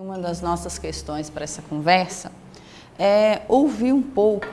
Uma das nossas questões para essa conversa é ouvir um pouco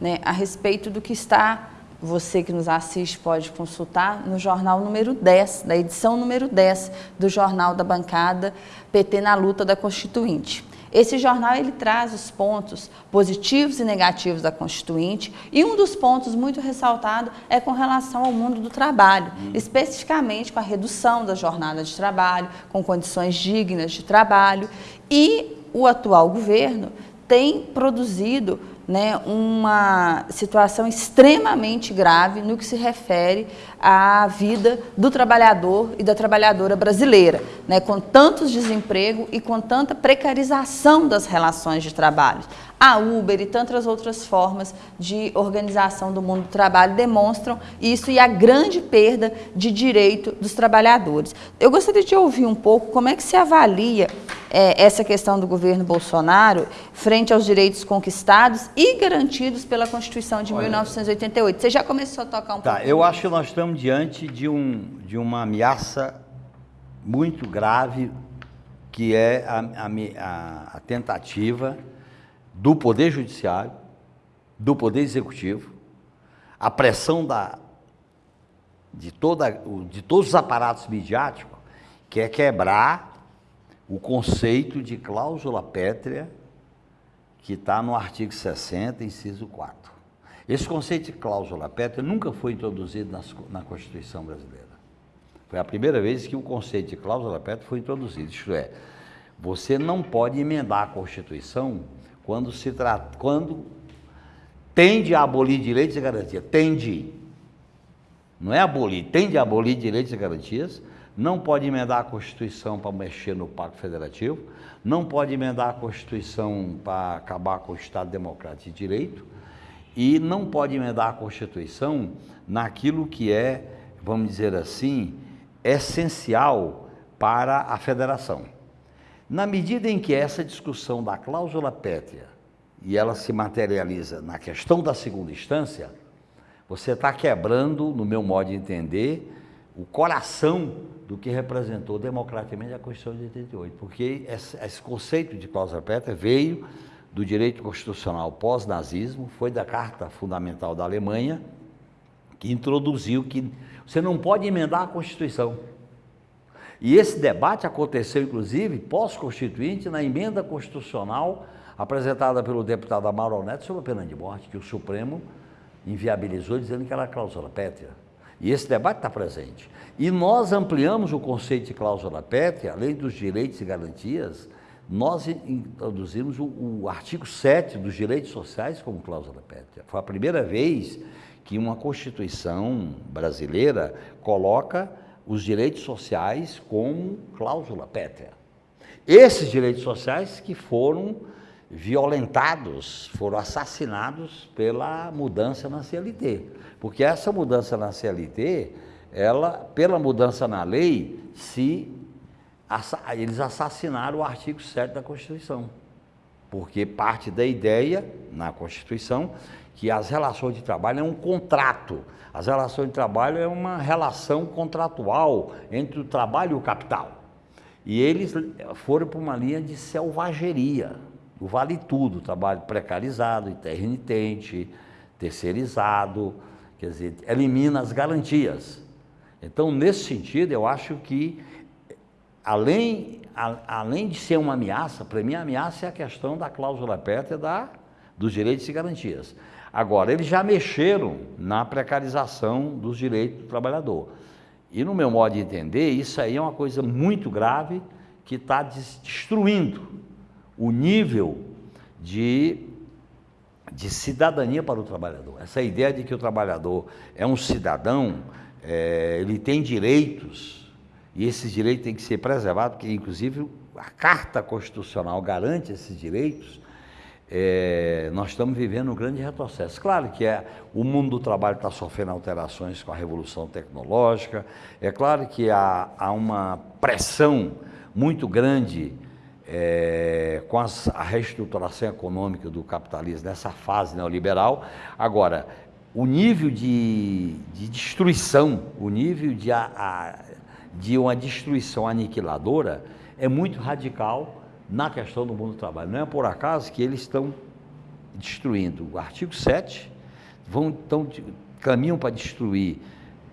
né, a respeito do que está, você que nos assiste pode consultar, no jornal número 10, da edição número 10 do Jornal da Bancada PT na Luta da Constituinte. Esse jornal ele traz os pontos positivos e negativos da Constituinte e um dos pontos muito ressaltado é com relação ao mundo do trabalho, especificamente com a redução da jornada de trabalho, com condições dignas de trabalho e o atual governo tem produzido né, uma situação extremamente grave no que se refere à vida do trabalhador e da trabalhadora brasileira, né, com tantos desemprego e com tanta precarização das relações de trabalho. A Uber e tantas outras formas de organização do mundo do trabalho demonstram isso e a grande perda de direito dos trabalhadores. Eu gostaria de ouvir um pouco como é que se avalia é, essa questão do governo Bolsonaro frente aos direitos conquistados e garantidos pela Constituição de Olha, 1988. Você já começou a tocar um tá, pouco? Eu acho que nós estamos diante de, um, de uma ameaça muito grave que é a, a, a tentativa do Poder Judiciário, do Poder Executivo, a pressão da, de, toda, de todos os aparatos midiáticos, que é quebrar o conceito de cláusula pétrea que está no artigo 60, inciso 4. Esse conceito de cláusula pétrea nunca foi introduzido na, na Constituição brasileira. Foi a primeira vez que o conceito de cláusula pétrea foi introduzido. Isto é, você não pode emendar a Constituição quando se trata, quando tende a abolir direitos e garantias, tende, não é abolir, tende a abolir direitos e garantias, não pode emendar a Constituição para mexer no Pacto Federativo, não pode emendar a Constituição para acabar com o Estado Democrático de Direito e não pode emendar a Constituição naquilo que é, vamos dizer assim, essencial para a federação. Na medida em que essa discussão da cláusula pétrea e ela se materializa na questão da segunda instância, você está quebrando, no meu modo de entender, o coração do que representou democraticamente a Constituição de 88, porque esse, conceito de cláusula pétrea veio do direito constitucional pós-nazismo, foi da Carta Fundamental da Alemanha, que introduziu que você não pode emendar a Constituição. E esse debate aconteceu, inclusive, pós-constituinte, na emenda constitucional apresentada pelo deputado Amaro Neto sobre a pena de morte, que o Supremo inviabilizou, dizendo que era cláusula pétrea. E esse debate está presente. E nós ampliamos o conceito de cláusula pétrea, além dos direitos e garantias, nós introduzimos o, o artigo 7 dos direitos sociais como cláusula pétrea. Foi a primeira vez que uma Constituição brasileira coloca os direitos sociais como cláusula pétrea. Esses direitos sociais que foram violentados, foram assassinados pela mudança na CLT. Porque essa mudança na CLT, ela, pela mudança na lei, se eles assassinaram o artigo 7 da Constituição. Porque parte da ideia na Constituição que as relações de trabalho é um contrato. As relações de trabalho é uma relação contratual entre o trabalho e o capital. E eles foram para uma linha de selvageria, o vale tudo, trabalho precarizado, intermitente, terceirizado, quer dizer, elimina as garantias. Então, nesse sentido, eu acho que, além, a, além de ser uma ameaça, para mim a ameaça é a questão da cláusula pétrea da, dos direitos e garantias. Agora, eles já mexeram na precarização dos direitos do trabalhador. E no meu modo de entender, isso aí é uma coisa muito grave que está destruindo o nível de, de cidadania para o trabalhador. Essa ideia de que o trabalhador é um cidadão, é, ele tem direitos, e esses direitos têm que ser preservados, porque inclusive a Carta Constitucional garante esses direitos, é, nós estamos vivendo um grande retrocesso. Claro que é, o mundo do trabalho está sofrendo alterações com a revolução tecnológica, é claro que há, há uma pressão muito grande é, com as, a reestruturação econômica do capitalismo nessa fase neoliberal. Agora, o nível de, de destruição, o nível de, a, a, de uma destruição aniquiladora é muito radical na questão do mundo do trabalho. Não é por acaso que eles estão destruindo o artigo 7, vão, estão, caminham para destruir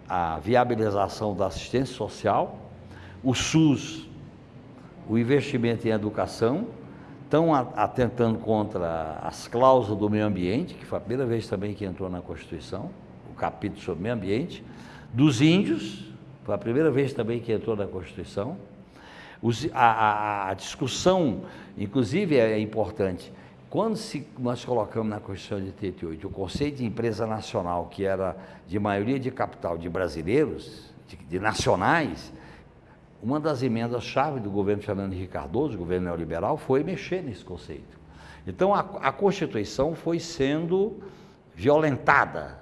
a viabilização da assistência social, o SUS, o investimento em educação, estão atentando contra as cláusulas do meio ambiente, que foi a primeira vez também que entrou na Constituição, o capítulo sobre meio ambiente, dos índios, foi a primeira vez também que entrou na Constituição. Os, a, a, a, discussão, inclusive, é importante. Quando se, nós colocamos na Constituição de 88 o conceito de empresa nacional, que era de maioria de capital de brasileiros, de, de nacionais, uma das emendas-chave do governo Fernando Henrique Cardoso, governo neoliberal, foi mexer nesse conceito. Então, a, a Constituição foi sendo violentada,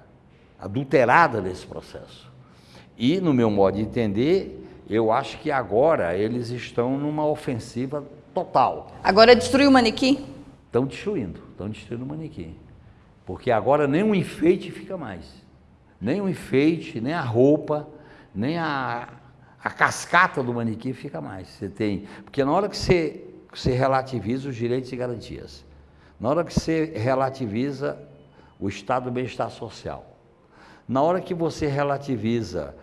adulterada nesse processo. E, no meu modo de entender, eu acho que agora eles estão numa ofensiva total. Agora destruiu o manequim? Estão destruindo, estão destruindo o manequim. Porque agora nem o enfeite fica mais. Nem o enfeite, nem a roupa, nem a, a cascata do manequim fica mais. Você tem, porque na hora que você, você relativiza os direitos e garantias, na hora que você relativiza o estado do bem-estar social, na hora que você relativiza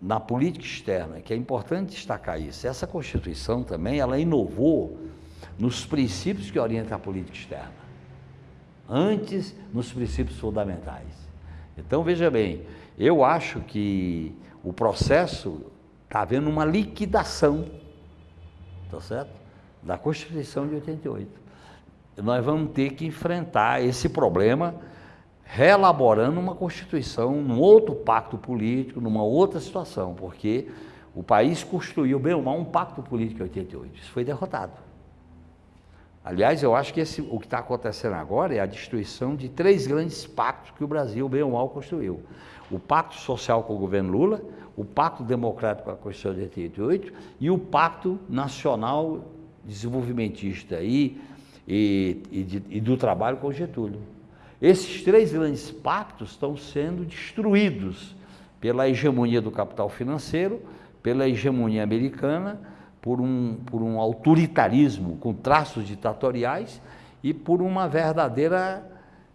na política externa, que é importante destacar isso, essa Constituição também, ela inovou nos princípios que orientam a política externa, antes nos princípios fundamentais. Então, veja bem, eu acho que o processo está havendo uma liquidação, tá certo? Da Constituição de 88. Nós vamos ter que enfrentar esse problema reelaborando uma Constituição, num outro pacto político, numa outra situação, porque o país construiu, bem ou mal, um pacto político em 88. Isso foi derrotado. Aliás, eu acho que esse, o que está acontecendo agora é a destruição de três grandes pactos que o Brasil, bem ou mal, construiu. O Pacto Social com o governo Lula, o Pacto Democrático com a Constituição de 88 e o Pacto Nacional Desenvolvimentista e, e, e, de, e do Trabalho com Getúlio. Esses três grandes pactos estão sendo destruídos pela hegemonia do capital financeiro, pela hegemonia americana, por um, por um autoritarismo com traços ditatoriais e por uma verdadeira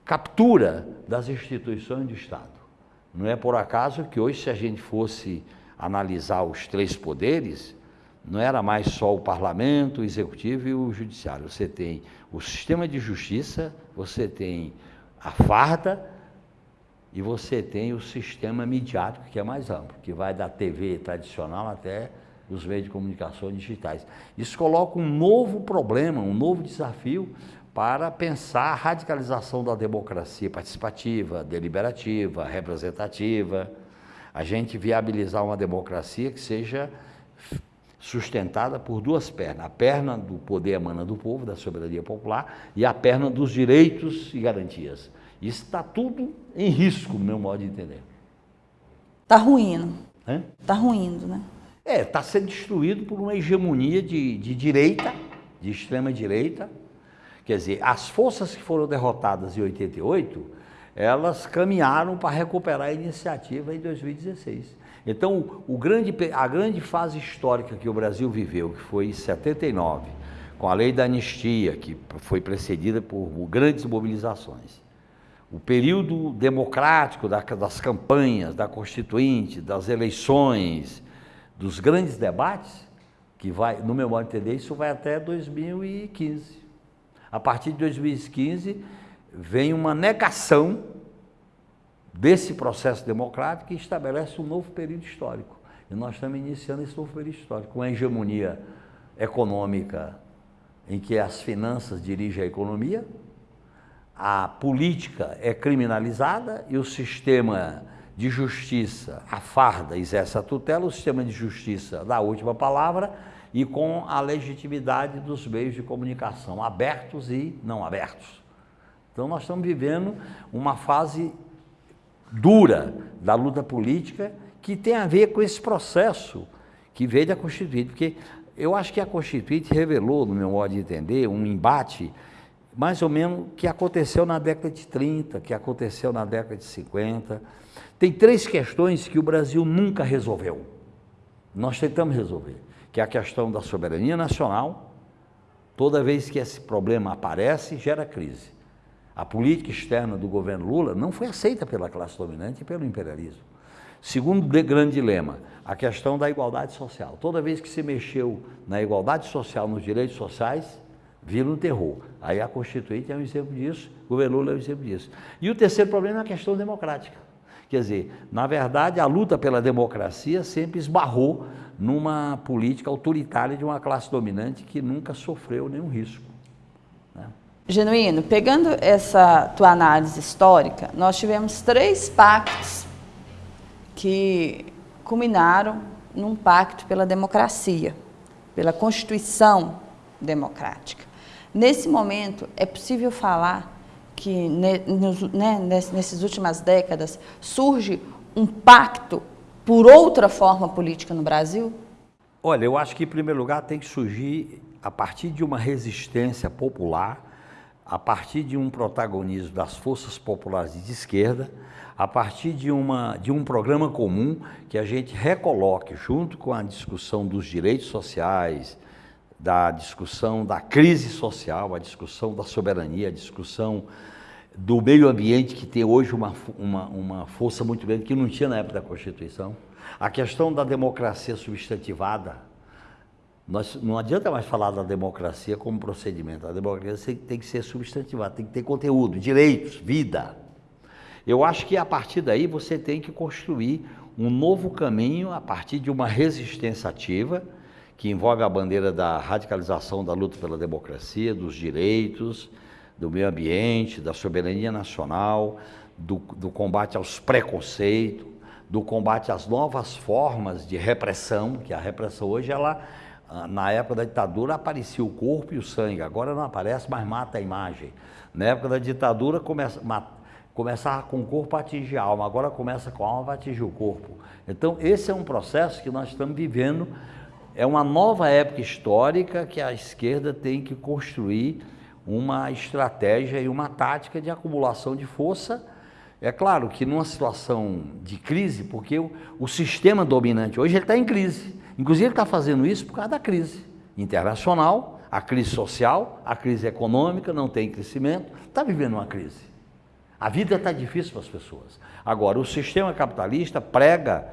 captura das instituições do Estado. Não é por acaso que hoje, se a gente fosse analisar os três poderes, não era mais só o parlamento, o executivo e o judiciário. Você tem o sistema de justiça, você tem a farda e você tem o sistema midiático que é mais amplo, que vai da TV tradicional até os meios de comunicação digitais. Isso coloca um novo problema, um novo desafio para pensar a radicalização da democracia participativa, deliberativa, representativa, a gente viabilizar uma democracia que seja sustentada por duas pernas, a perna do poder emana do povo, da soberania popular, e a perna dos direitos e garantias. Isso está tudo em risco, no meu modo de entender. Está ruindo. Está ruindo, né? É, está sendo destruído por uma hegemonia de, de direita, de extrema direita. Quer dizer, as forças que foram derrotadas em 88, elas caminharam para recuperar a iniciativa em 2016. Então, o grande, a grande fase histórica que o Brasil viveu, que foi em 79, com a lei da anistia, que foi precedida por grandes mobilizações, o período democrático das campanhas, da Constituinte, das eleições, dos grandes debates, que vai, no meu modo de entender, isso vai até 2015. A partir de 2015, vem uma negação desse processo democrático e estabelece um novo período histórico. E nós estamos iniciando esse novo período histórico, com a hegemonia econômica em que as finanças dirigem a economia, a política é criminalizada e o sistema de justiça, a farda exerce a tutela, o sistema de justiça dá a última palavra e com a legitimidade dos meios de comunicação, abertos e não abertos. Então nós estamos vivendo uma fase dura da luta política que tem a ver com esse processo que veio da Constituinte, porque eu acho que a Constituinte revelou, no meu modo de entender, um embate mais ou menos que aconteceu na década de 30, que aconteceu na década de 50. Tem três questões que o Brasil nunca resolveu. Nós tentamos resolver, que é a questão da soberania nacional, Toda vez que esse problema aparece, gera crise. A política externa do governo Lula não foi aceita pela classe dominante e pelo imperialismo. Segundo grande dilema, a questão da igualdade social. Toda vez que se mexeu na igualdade social, nos direitos sociais, vira um terror. Aí a Constituinte é um exemplo disso, o governo Lula é um exemplo disso. E o terceiro problema é a questão democrática. Quer dizer, na verdade, a luta pela democracia sempre esbarrou numa política autoritária de uma classe dominante que nunca sofreu nenhum risco. Genuíno, pegando essa tua análise histórica, nós tivemos três pactos que culminaram num pacto pela democracia, pela Constituição democrática. Nesse momento, é possível falar que né, nessas últimas décadas surge um pacto por outra forma política no Brasil? Olha, eu acho que em primeiro lugar tem que surgir a partir de uma resistência popular, a partir de um protagonismo das forças populares de esquerda, a partir de, uma, de um programa comum que a gente recoloque junto com a discussão dos direitos sociais, da discussão da crise social, a discussão da soberania, a discussão do meio ambiente, que tem hoje uma, uma, uma força muito grande, que não tinha na época da Constituição. A questão da democracia substantivada. Nós, não adianta mais falar da democracia como procedimento. A democracia tem que ser substantivada, tem que ter conteúdo, direitos, vida. Eu acho que a partir daí você tem que construir um novo caminho a partir de uma resistência ativa, que envolve a bandeira da radicalização da luta pela democracia, dos direitos, do meio ambiente, da soberania nacional, do, do combate aos preconceitos, do combate às novas formas de repressão, que a repressão hoje, ela, na época da ditadura, aparecia o corpo e o sangue, agora não aparece, mas mata a imagem. Na época da ditadura, começa, começava com o corpo a atingir a alma, agora começa com a alma a atingir o corpo. Então, esse é um processo que nós estamos vivendo, é uma nova época histórica que a esquerda tem que construir uma estratégia e uma tática de acumulação de força. É claro que numa situação de crise, porque o, o sistema dominante hoje está em crise. Inclusive ele está fazendo isso por causa da crise internacional, a crise social, a crise econômica, não tem crescimento, está vivendo uma crise. A vida está difícil para as pessoas. Agora, o sistema capitalista prega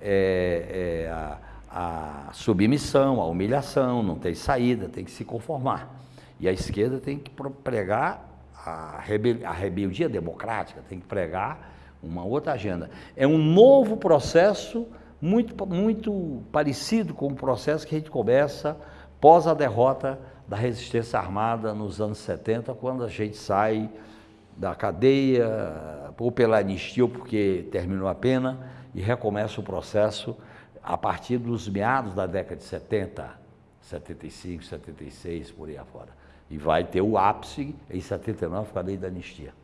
é, é, a, a submissão, a humilhação, não tem saída, tem que se conformar. E a esquerda tem que pregar a, rebel a rebeldia democrática, tem que pregar uma outra agenda. É um novo processo muito, muito parecido com o processo que a gente começa pós a derrota da resistência armada nos anos 70, quando a gente sai da cadeia, ou pela anistia, ou porque terminou a pena, e recomeça o processo a partir dos meados da década de 70, 75, 76, por aí afora. E vai ter o ápice em 79 com a lei da anistia.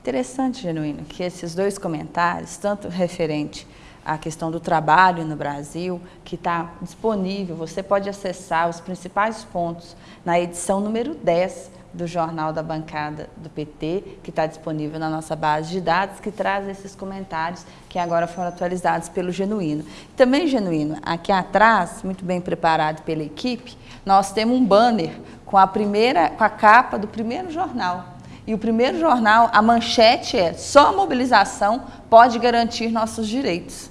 Interessante, Genuíno, que esses dois comentários, tanto referente à questão do trabalho no Brasil, que está disponível, você pode acessar os principais pontos na edição número 10 do Jornal da Bancada do PT, que está disponível na nossa base de dados, que traz esses comentários que agora foram atualizados pelo Genuíno. Também, Genuíno, aqui atrás, muito bem preparado pela equipe, nós temos um banner com a primeira, com a capa do primeiro jornal. E o primeiro jornal, a manchete é só a mobilização pode garantir nossos direitos.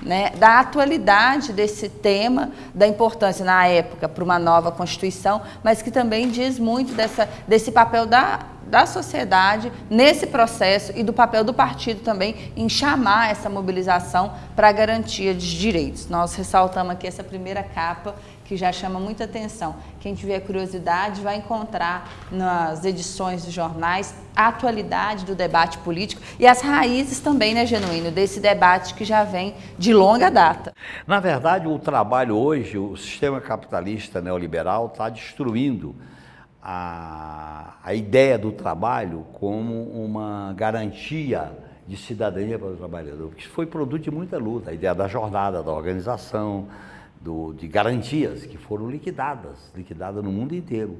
Né, da atualidade desse tema, da importância na época para uma nova Constituição, mas que também diz muito dessa, desse papel da, da sociedade nesse processo e do papel do partido também em chamar essa mobilização para a garantia de direitos. Nós ressaltamos aqui essa primeira capa que já chama muita atenção. Quem tiver curiosidade vai encontrar nas edições dos jornais a atualidade do debate político e as raízes também, né, Genuíno, desse debate que já vem de longa data. Na verdade, o trabalho hoje, o sistema capitalista neoliberal está destruindo a, a ideia do trabalho como uma garantia de cidadania para o trabalhador, porque isso foi produto de muita luta, a ideia da jornada, da organização, do, de garantias que foram liquidadas, liquidadas no mundo inteiro,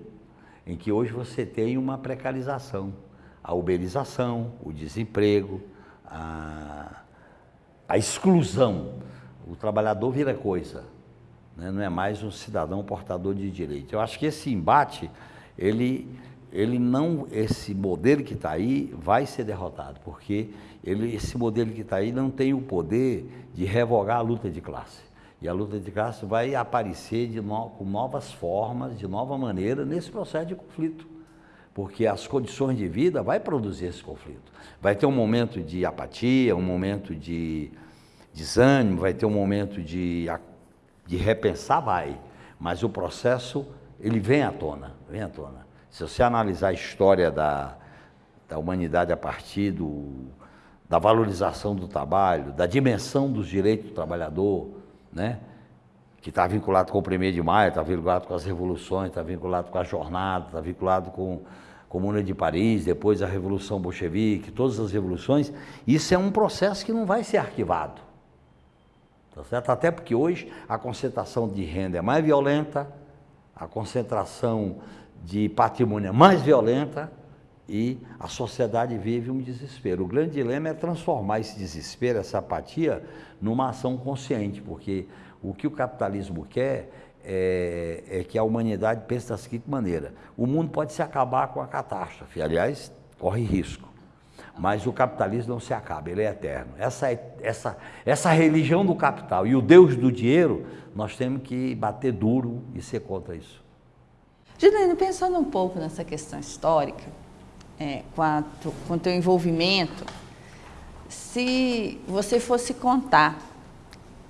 em que hoje você tem uma precarização, a uberização, o desemprego, a, a exclusão. O trabalhador vira coisa. né? não é mais um cidadão portador de direito. Eu acho que esse embate, ele, ele não, esse modelo que está aí vai ser derrotado, porque ele, esse modelo que está aí não tem o poder de revogar a luta de classe. E a luta de classe vai aparecer de no, com novas formas, de nova maneira, nesse processo de conflito. Porque as condições de vida vai produzir esse conflito. Vai ter um momento de apatia, um momento de desânimo, vai ter um momento de, de repensar, vai. Mas o processo, ele vem à tona, vem à tona. Se você analisar a história da, da humanidade a partir do, da valorização do trabalho, da dimensão dos direitos do trabalhador, né? que está vinculado com o 1 de maio, está vinculado com as revoluções, está vinculado com a jornada, está vinculado com a Comuna de Paris, depois a Revolução Bolchevique, todas as revoluções, isso é um processo que não vai ser arquivado. Tá certo? Até porque hoje a concentração de renda é mais violenta, a concentração de patrimônio é mais violenta, e a sociedade vive um desespero. O grande dilema é transformar esse desespero, essa apatia, numa ação consciente, porque o que o capitalismo quer é, é, que a humanidade pense da seguinte maneira: o mundo pode se acabar com a catástrofe, aliás, corre risco. Mas o capitalismo não se acaba, ele é eterno. Essa, essa, essa religião do capital e o Deus do dinheiro, nós temos que bater duro e ser contra isso. Juliano, pensando um pouco nessa questão histórica, é, com o teu envolvimento, se você fosse contar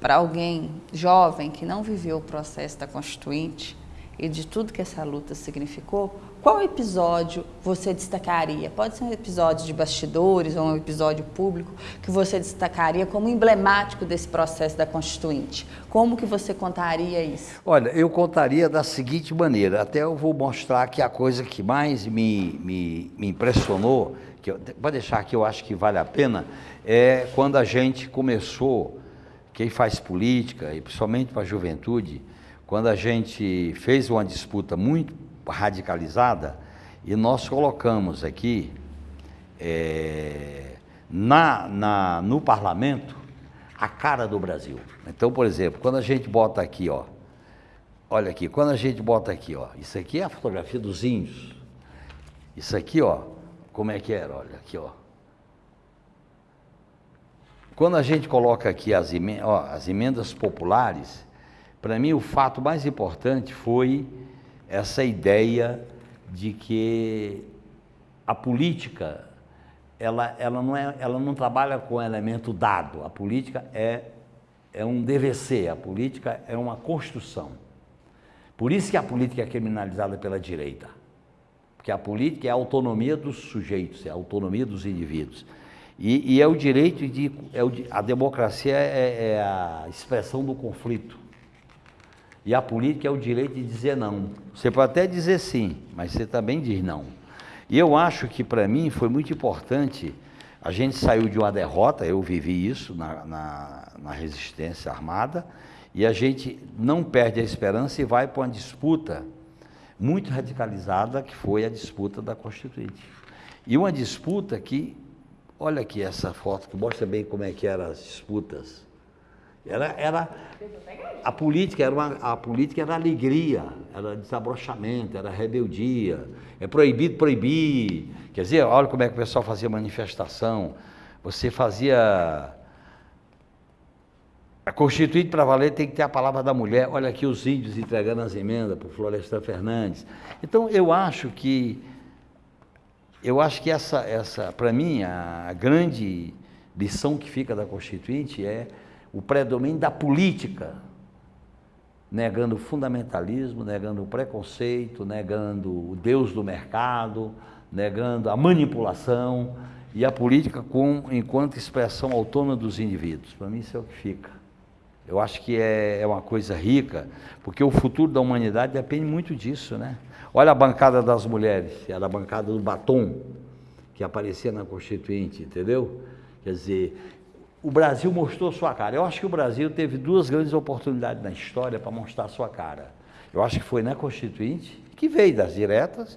para alguém jovem que não viveu o processo da Constituinte e de tudo que essa luta significou, qual episódio você destacaria? Pode ser um episódio de bastidores ou um episódio público que você destacaria como emblemático desse processo da Constituinte. Como que você contaria isso? Olha, eu contaria da seguinte maneira, até eu vou mostrar que a coisa que mais me, me, me impressionou, que eu, deixar que eu acho que vale a pena, é quando a gente começou, quem faz política, e principalmente para a juventude, quando a gente fez uma disputa muito radicalizada e nós colocamos aqui é, na, na, no parlamento a cara do Brasil. Então, por exemplo, quando a gente bota aqui, ó, olha aqui, quando a gente bota aqui, ó, isso aqui é a fotografia dos índios. Isso aqui, ó, como é que era? Olha aqui, ó. Quando a gente coloca aqui as ó, as emendas populares, para mim o fato mais importante foi essa ideia de que a política ela, ela, não, é, ela não trabalha com elemento dado, a política é, é um DVC, a política é uma construção. Por isso que a política é criminalizada pela direita, porque a política é a autonomia dos sujeitos, é a autonomia dos indivíduos. E, e é o direito de. É o, a democracia é, é a expressão do conflito. E a política é o direito de dizer não. Você pode até dizer sim, mas você também diz não. E eu acho que para mim foi muito importante. A gente saiu de uma derrota, eu vivi isso na, na, na resistência armada, e a gente não perde a esperança e vai para uma disputa muito radicalizada, que foi a disputa da Constituinte. E uma disputa que, olha aqui essa foto que mostra bem como é que eram as disputas era, era a política era uma, a política era alegria, era desabrochamento, era rebeldia. É proibido proibir. Quer dizer, olha como é que o pessoal fazia manifestação. Você fazia a Constituinte para valer tem que ter a palavra da mulher. Olha aqui os índios entregando as emendas para o Florestan Fernandes. Então eu acho que eu acho que essa, essa para mim, a grande lição que fica da Constituinte é o predomínio da política, negando o fundamentalismo, negando o preconceito, negando o Deus do mercado, negando a manipulação e a política com, enquanto expressão autônoma dos indivíduos. Para mim isso é o que fica. Eu acho que é, é uma coisa rica, porque o futuro da humanidade depende muito disso, né? Olha a bancada das mulheres, era a bancada do batom, que aparecia na Constituinte, entendeu? Quer dizer, o Brasil mostrou sua cara. Eu acho que o Brasil teve duas grandes oportunidades na história para mostrar sua cara. Eu acho que foi na Constituinte, que veio das diretas,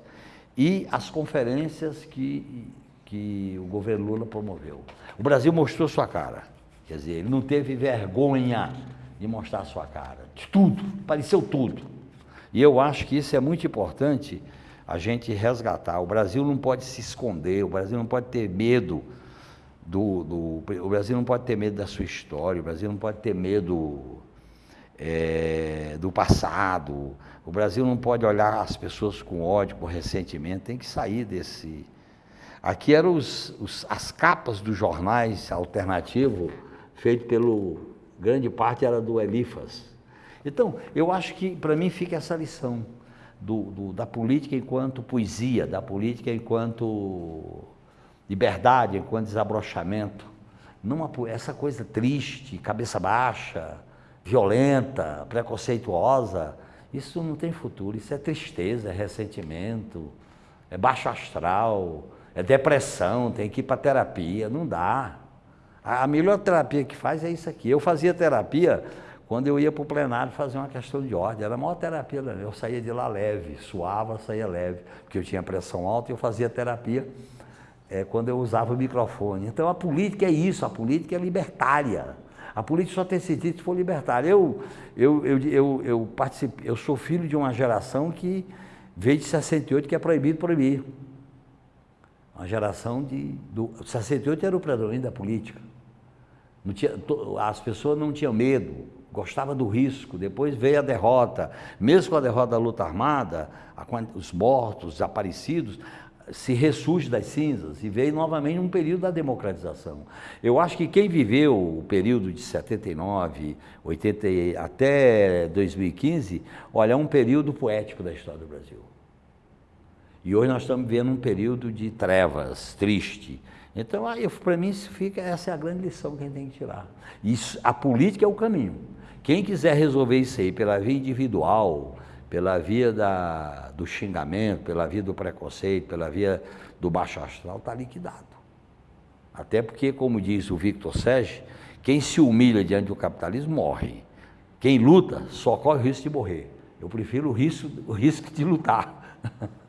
e as conferências que, que o governo Lula promoveu. O Brasil mostrou sua cara. Quer dizer, ele não teve vergonha de mostrar sua cara. De tudo, pareceu tudo. E eu acho que isso é muito importante a gente resgatar. O Brasil não pode se esconder, o Brasil não pode ter medo do, do o Brasil não pode ter medo da sua história, o Brasil não pode ter medo é, do passado, o Brasil não pode olhar as pessoas com ódio, com ressentimento, tem que sair desse. Aqui eram os, os, as capas dos jornais alternativos, feito pelo. grande parte era do Elifas. Então, eu acho que para mim fica essa lição do, do, da política enquanto poesia, da política enquanto liberdade, enquanto desabrochamento. Numa, essa coisa triste, cabeça baixa, violenta, preconceituosa, isso não tem futuro, isso é tristeza, é ressentimento, é baixo astral, é depressão, tem que ir para terapia, não dá. A melhor terapia que faz é isso aqui. Eu fazia terapia quando eu ia para o plenário fazer uma questão de ordem, era a maior terapia, eu saía de lá leve, suava, saía leve, porque eu tinha pressão alta e eu fazia terapia é, quando eu usava o microfone. Então a política é isso, a política é libertária. A política só tem sentido se for libertária. Eu, eu, eu, eu, eu, eu sou filho de uma geração que veio de 68 que é proibido proibir. Uma geração de. Do, 68 era o predomínio da política. Tinha, as pessoas não tinham medo, gostava do risco, depois veio a derrota. Mesmo com a derrota da luta armada, os mortos, desaparecidos, se ressurge das cinzas e veio novamente um período da democratização. Eu acho que quem viveu o período de 79, 80 até 2015, olha, é um período poético da história do Brasil. E hoje nós estamos vivendo um período de trevas, triste. Então, para mim, isso fica, essa é a grande lição que a gente tem que tirar. Isso, a política é o caminho. Quem quiser resolver isso aí pela via individual, pela via da, do xingamento, pela via do preconceito, pela via do baixo astral, está liquidado. Até porque, como diz o Victor Sege, quem se humilha diante do capitalismo morre. Quem luta só corre o risco de morrer. Eu prefiro o risco, o risco de lutar.